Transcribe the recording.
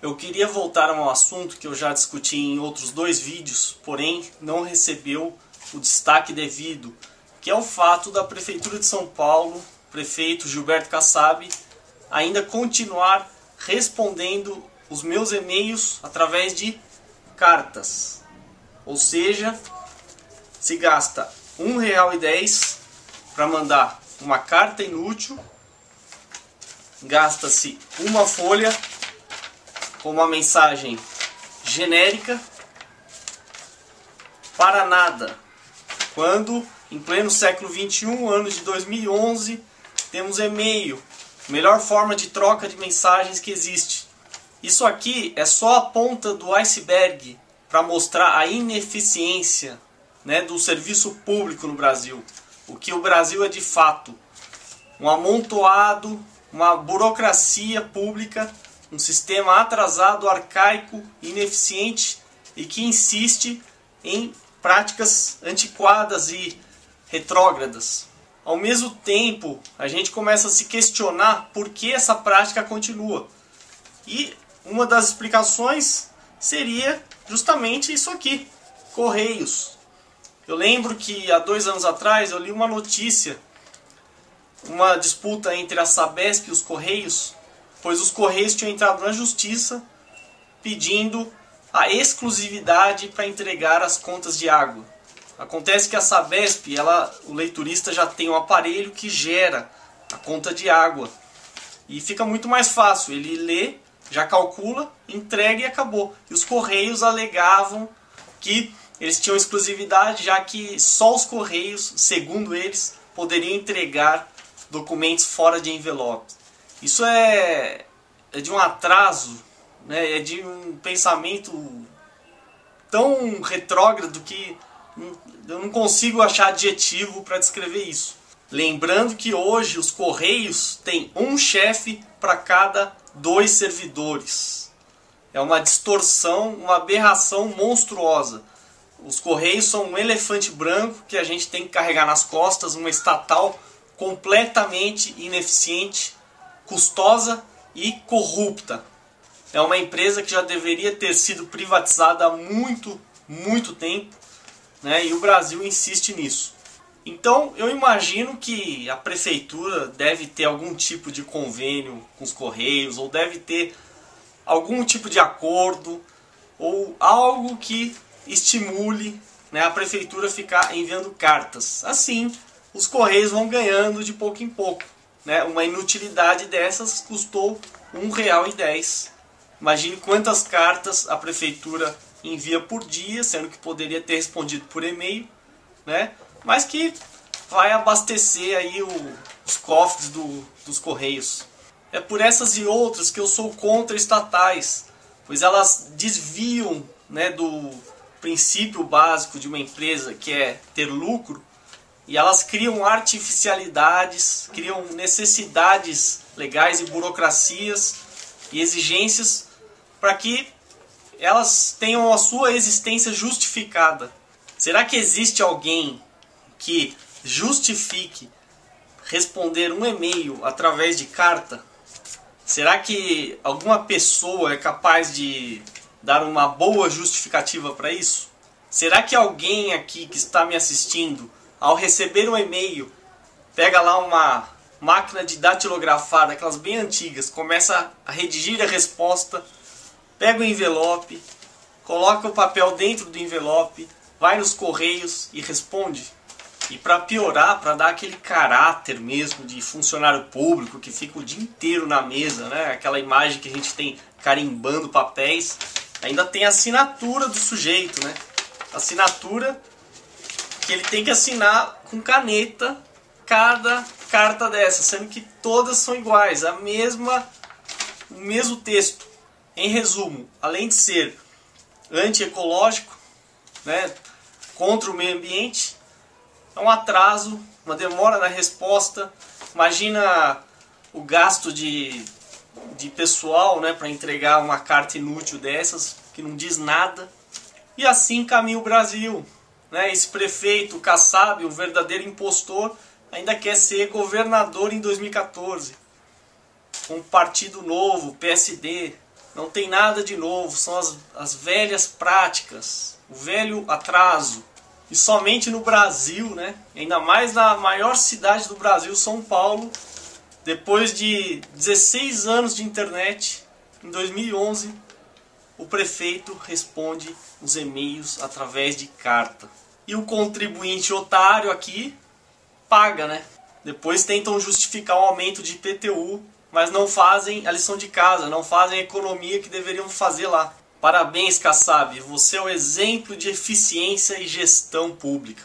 Eu queria voltar a um assunto que eu já discuti em outros dois vídeos, porém não recebeu o destaque devido, que é o fato da Prefeitura de São Paulo, prefeito Gilberto Kassab, ainda continuar respondendo os meus e-mails através de cartas. Ou seja, se gasta R$ 1,10 para mandar uma carta inútil, gasta-se uma folha com uma mensagem genérica para nada. Quando, em pleno século 21, ano de 2011, temos e-mail, melhor forma de troca de mensagens que existe. Isso aqui é só a ponta do iceberg para mostrar a ineficiência né, do serviço público no Brasil. O que o Brasil é de fato um amontoado, uma burocracia pública um sistema atrasado, arcaico, ineficiente e que insiste em práticas antiquadas e retrógradas. Ao mesmo tempo, a gente começa a se questionar por que essa prática continua. E uma das explicações seria justamente isso aqui: Correios. Eu lembro que há dois anos atrás eu li uma notícia, uma disputa entre a Sabesp e os Correios, pois os Correios tinham entrado na justiça pedindo a exclusividade para entregar as contas de água. Acontece que a Sabesp, ela, o leiturista já tem um aparelho que gera a conta de água. E fica muito mais fácil, ele lê, já calcula, entrega e acabou. E os Correios alegavam que eles tinham exclusividade, já que só os Correios, segundo eles, poderiam entregar documentos fora de envelope. Isso é, é de um atraso, né? é de um pensamento tão retrógrado que eu não consigo achar adjetivo para descrever isso. Lembrando que hoje os Correios têm um chefe para cada dois servidores. É uma distorção, uma aberração monstruosa. Os Correios são um elefante branco que a gente tem que carregar nas costas, uma estatal completamente ineficiente, custosa e corrupta. É uma empresa que já deveria ter sido privatizada há muito, muito tempo, né? e o Brasil insiste nisso. Então eu imagino que a prefeitura deve ter algum tipo de convênio com os Correios, ou deve ter algum tipo de acordo, ou algo que estimule né, a prefeitura ficar enviando cartas. Assim, os Correios vão ganhando de pouco em pouco. Né? Uma inutilidade dessas custou R$ 1,10. Imagine quantas cartas a prefeitura envia por dia, sendo que poderia ter respondido por e-mail, né? mas que vai abastecer aí o, os cofres do, dos correios. É por essas e outras que eu sou contra estatais, pois elas desviam né, do princípio básico de uma empresa que é ter lucro e elas criam artificialidades, criam necessidades legais e burocracias e exigências para que elas tenham a sua existência justificada. Será que existe alguém que justifique responder um e-mail através de carta? Será que alguma pessoa é capaz de dar uma boa justificativa para isso? Será que alguém aqui que está me assistindo ao receber um e-mail, pega lá uma máquina de datilografar, daquelas bem antigas, começa a redigir a resposta, pega o envelope, coloca o papel dentro do envelope, vai nos correios e responde. E para piorar, para dar aquele caráter mesmo de funcionário público que fica o dia inteiro na mesa, né? Aquela imagem que a gente tem carimbando papéis, ainda tem a assinatura do sujeito, né? Assinatura que ele tem que assinar com caneta cada carta dessa, sendo que todas são iguais, a mesma o mesmo texto. Em resumo, além de ser antiecológico, né, contra o meio ambiente, é um atraso, uma demora na resposta. Imagina o gasto de, de pessoal né, para entregar uma carta inútil dessas, que não diz nada. E assim caminha o Brasil. Né? Esse prefeito Kassab, um verdadeiro impostor, ainda quer ser governador em 2014. Um partido novo, PSD. Não tem nada de novo, são as, as velhas práticas, o velho atraso. E somente no Brasil, né? ainda mais na maior cidade do Brasil, São Paulo, depois de 16 anos de internet, em 2011, o prefeito responde os e-mails através de carta. E o contribuinte otário aqui paga, né? Depois tentam justificar o aumento de IPTU, mas não fazem a lição de casa, não fazem a economia que deveriam fazer lá. Parabéns, Kassab, você é o exemplo de eficiência e gestão pública.